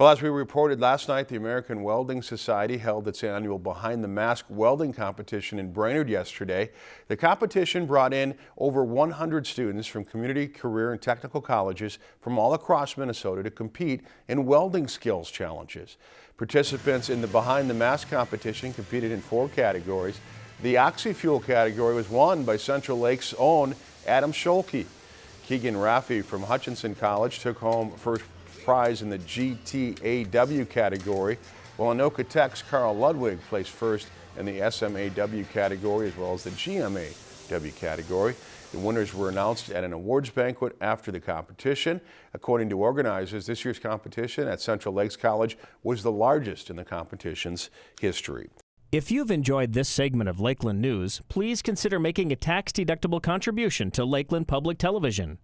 Well, as we reported last night, the American Welding Society held its annual Behind the Mask welding competition in Brainerd yesterday. The competition brought in over 100 students from community, career, and technical colleges from all across Minnesota to compete in welding skills challenges. Participants in the Behind the Mask competition competed in four categories. The oxy-fuel category was won by Central Lakes' own Adam Scholke. Keegan Raffi from Hutchinson College took home first prize in the GTAW category, while Anoka Tech's Carl Ludwig placed first in the SMAW category as well as the GMAW category. The winners were announced at an awards banquet after the competition. According to organizers, this year's competition at Central Lakes College was the largest in the competition's history. If you've enjoyed this segment of Lakeland News, please consider making a tax-deductible contribution to Lakeland Public Television.